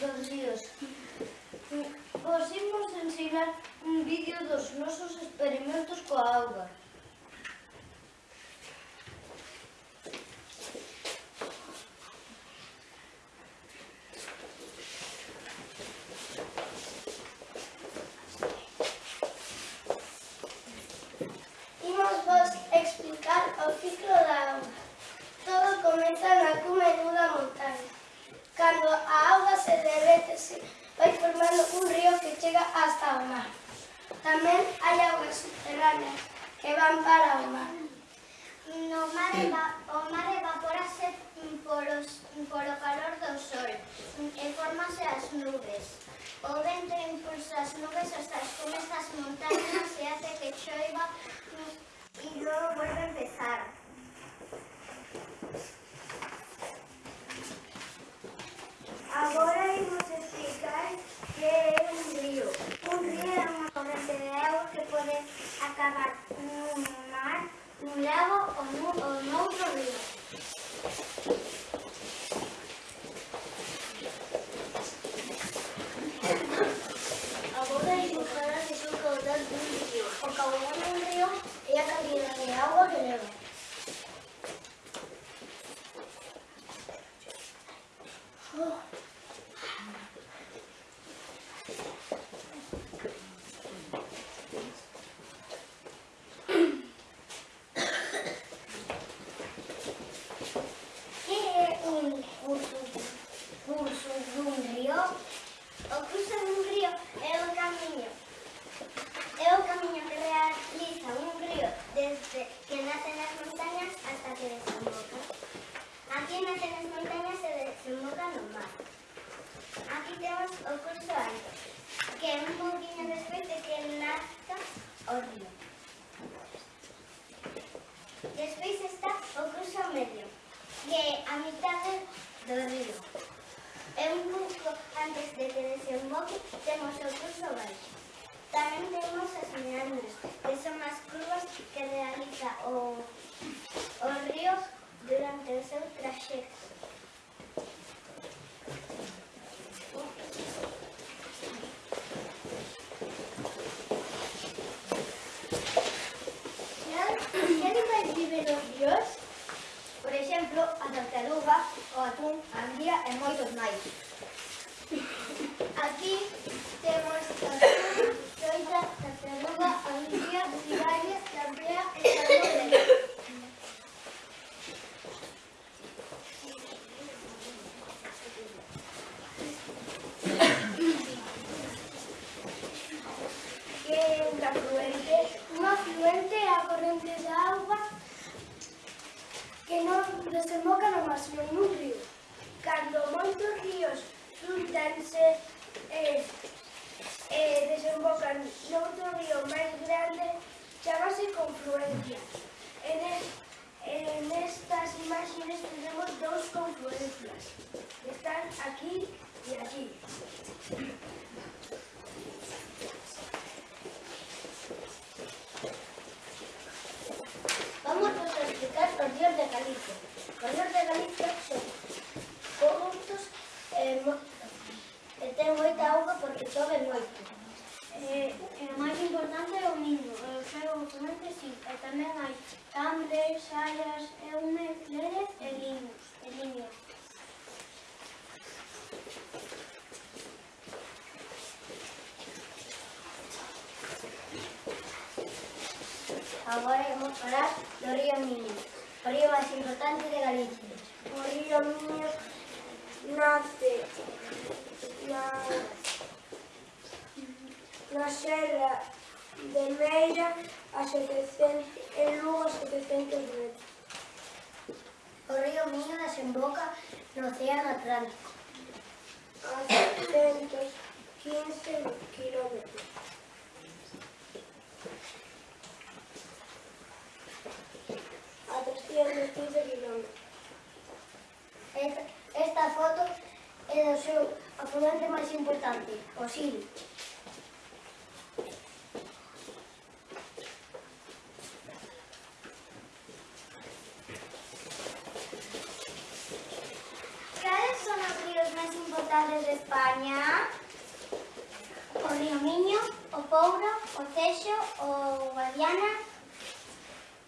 dos ríos. Vos imos ensinar un vídeo dos nosos experimentos coa auga. Imos vos explicar o ciclo da auga. Todo comeza na cume dunha montaña. Cando a auga se derretese, vai formando un río que chega hasta o mar. Tamén hai augas subterráneas que van para o mar. No mar o mar evaporase polos, por o calor do sol e formase as nubes. O vento impulsa o río. Despois está o curso medio, que é a mitade do río. É un pouco antes de que desemboque, temos o curso baixo. Tamén temos as meandras, que son as curvas que realiza o, o río durante o seu traxecto. tartaruga, o atún, a anguía e moitos máis. Aquí temos o atún, xoita, a beluga, a anguía, cigarria, chambea e salmón Que é un afluente? Un afluente é a corrente de agua que non desemboca no mar, sino nun río. Cando moitos ríos xuntanse e eh, eh, desembocan noutro río máis grande, chamase confluencia. En, es, en estas imágenes tenemos dous confluencias, que están aquí e aquí. importante é o niño, e o seu componentes sí, e tamén hai tambres, xallas, un leres e liños. E liños. Agora vamos falar do río Miño, o río máis importante de Galicia. O río Miño nace na, na serra de Meira a 700, en Lugo a 700 metros. O río Miño desemboca no Océano Atlántico. A 715 kilómetros. A 315 kilómetros. Esta, esta foto é do seu afluente máis importante, o Sil.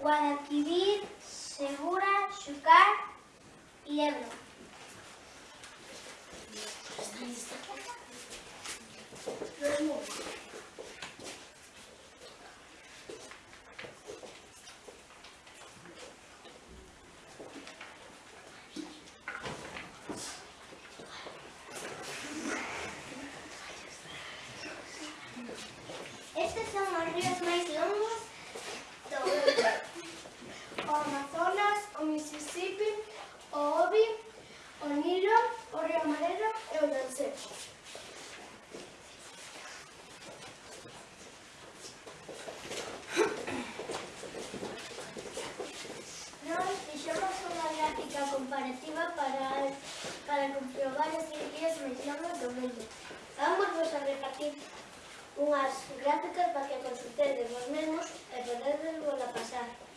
Guadalquivir, Segura, Xucar y Ebro. Estos son los ríos más longos Fran cumpriu varios circuitos mencionamos do mundo. Vamos vos a repartir unhas gráficas para que consultedes vos mesmos e podedes vos a pasar.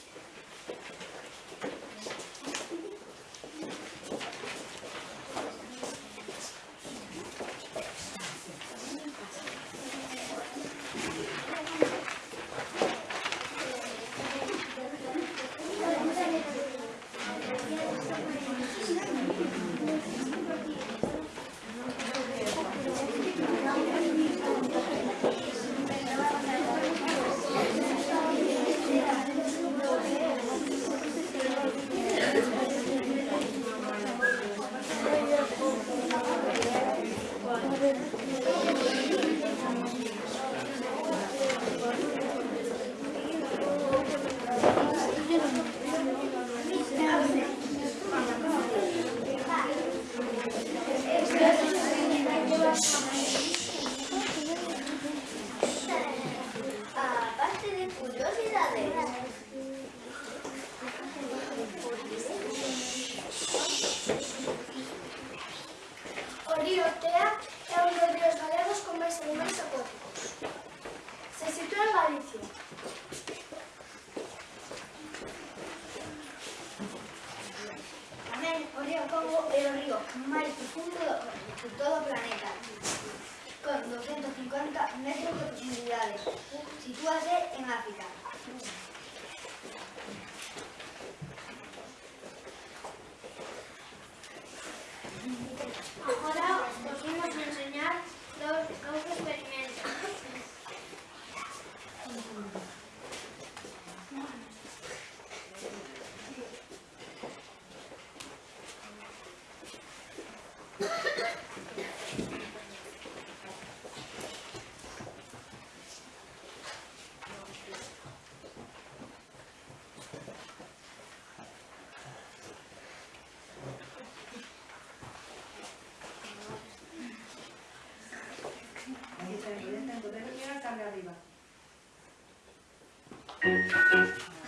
えっ?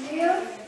zero